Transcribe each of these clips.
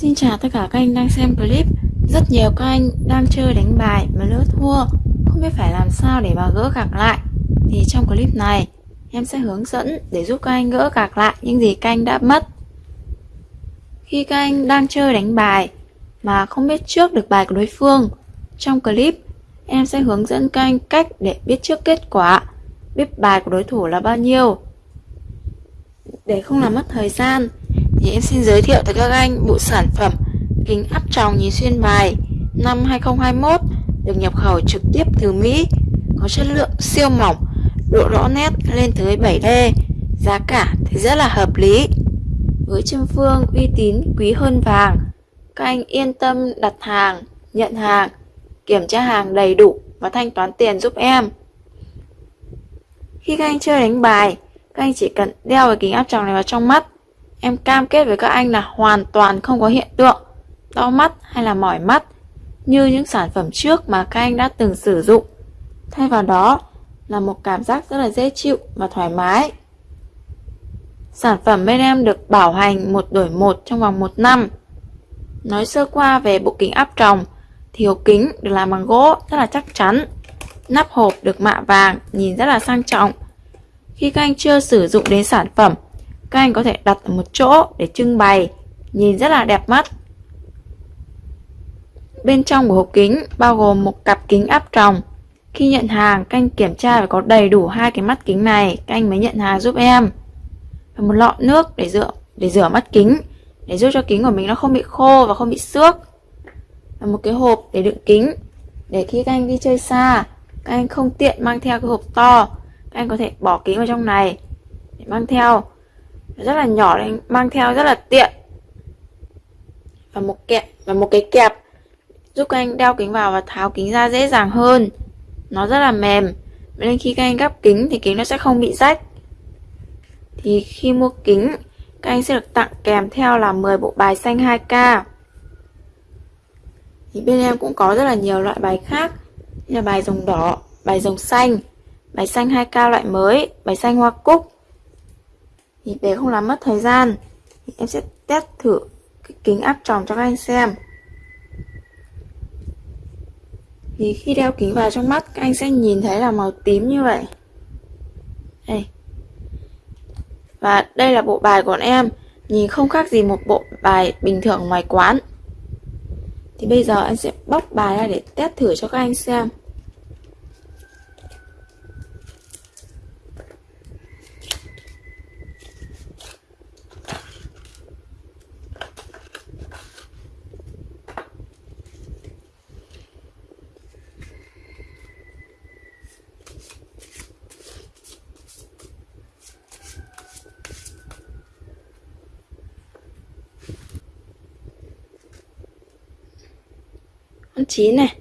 Xin chào tất cả các anh đang xem clip. Rất nhiều các anh đang chơi đánh bài mà lỡ thua. Không biết phải làm sao để mà gỡ gạc lại. Thì trong clip này, em sẽ hướng dẫn để giúp các anh gỡ gạc lại những gì các anh đã mất. Khi các anh đang chơi đánh bài mà không biết trước được bài của đối phương, Trong clip, em sẽ hướng dẫn các anh cách để biết trước kết quả, Biết bài của đối thủ là bao nhiêu, Để không làm mất thời gian thì em xin giới thiệu tới các anh bộ sản phẩm kính áp tròng nhìn xuyên bài năm 2021 được nhập khẩu trực tiếp từ Mỹ, có chất lượng siêu mỏng, độ rõ nét lên tới 7D, giá cả thì rất là hợp lý. Với châm phương uy tín quý hơn vàng, các anh yên tâm đặt hàng, nhận hàng, kiểm tra hàng đầy đủ và thanh toán tiền giúp em. Khi các anh chơi đánh bài, các anh chỉ cần đeo cái kính áp tròng này vào trong mắt Em cam kết với các anh là hoàn toàn không có hiện tượng đau mắt hay là mỏi mắt như những sản phẩm trước mà các anh đã từng sử dụng. Thay vào đó là một cảm giác rất là dễ chịu và thoải mái. Sản phẩm bên em được bảo hành một đổi một trong vòng một năm. Nói sơ qua về bộ kính áp tròng thì hộp kính được làm bằng gỗ rất là chắc chắn. Nắp hộp được mạ vàng, nhìn rất là sang trọng. Khi các anh chưa sử dụng đến sản phẩm các anh có thể đặt ở một chỗ để trưng bày, nhìn rất là đẹp mắt. Bên trong của hộp kính bao gồm một cặp kính áp tròng. Khi nhận hàng, các anh kiểm tra phải có đầy đủ hai cái mắt kính này, các anh mới nhận hàng giúp em. Và một lọ nước để rửa để rửa mắt kính, để giúp cho kính của mình nó không bị khô và không bị xước. Và một cái hộp để đựng kính, để khi các anh đi chơi xa, các anh không tiện mang theo cái hộp to, các anh có thể bỏ kính vào trong này để mang theo rất là nhỏ nên mang theo rất là tiện. Và một kẹp và một cái kẹp giúp các anh đeo kính vào và tháo kính ra dễ dàng hơn. Nó rất là mềm. Nên khi các anh gắp kính thì kính nó sẽ không bị rách. Thì khi mua kính các anh sẽ được tặng kèm theo là 10 bộ bài xanh 2K thì bên em cũng có rất là nhiều loại bài khác như là bài rồng đỏ, bài rồng xanh, bài xanh 2K loại mới, bài xanh hoa cúc thì để không làm mất thời gian, thì em sẽ test thử cái kính áp tròng cho các anh xem. Thì khi đeo kính vào trong mắt, các anh sẽ nhìn thấy là màu tím như vậy. Đây. Và đây là bộ bài của em, nhìn không khác gì một bộ bài bình thường ngoài quán. Thì bây giờ anh sẽ bóc bài ra để test thử cho các anh xem. Con chín này.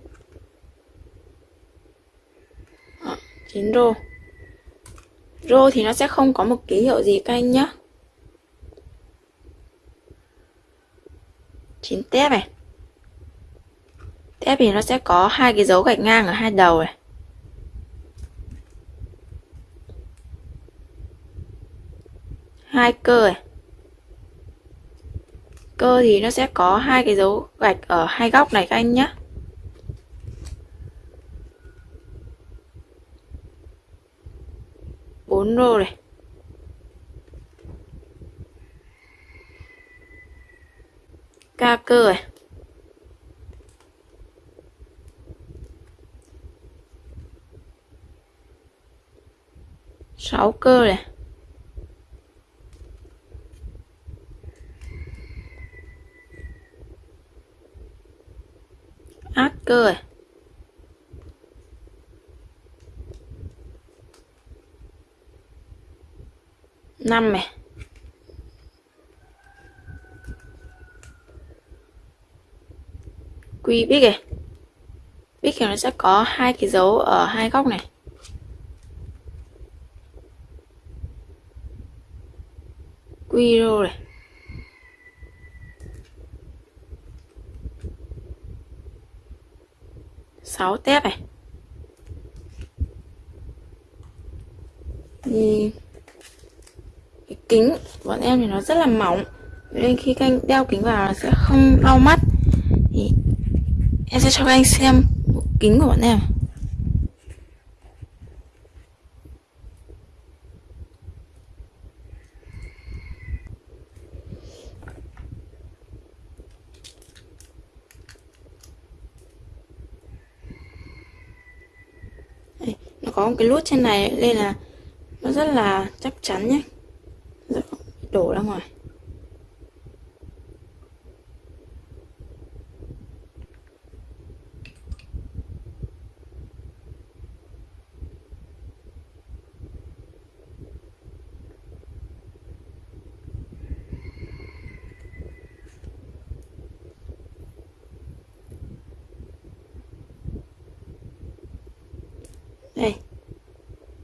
Đó, chín rô. Rô thì nó sẽ không có một ký hiệu gì các anh nhé chín tép này. Tép thì nó sẽ có hai cái dấu gạch ngang ở hai đầu này. Hai cơ này. Cơ thì nó sẽ có hai cái dấu gạch ở hai góc này các anh nhé bốn rô này. Ca cơ này. Sáu cơ này. Ác cơ này. Năm này. Quy bích này. Bích thì nó sẽ có hai cái dấu ở hai góc này. Quy rô này. Sáu tép này. Đi kính. Bọn em thì nó rất là mỏng. Nên khi các anh đeo kính vào nó sẽ không đau mắt. Thì em sẽ cho các anh xem bộ kính của bọn em. Đây, nó có một cái lút trên này nên là nó rất là chắc chắn nhé đổ ra ngoài. Đây.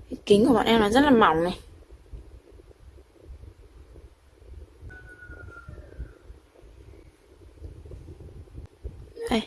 Cái kính của bọn em nó rất là mỏng này. Đây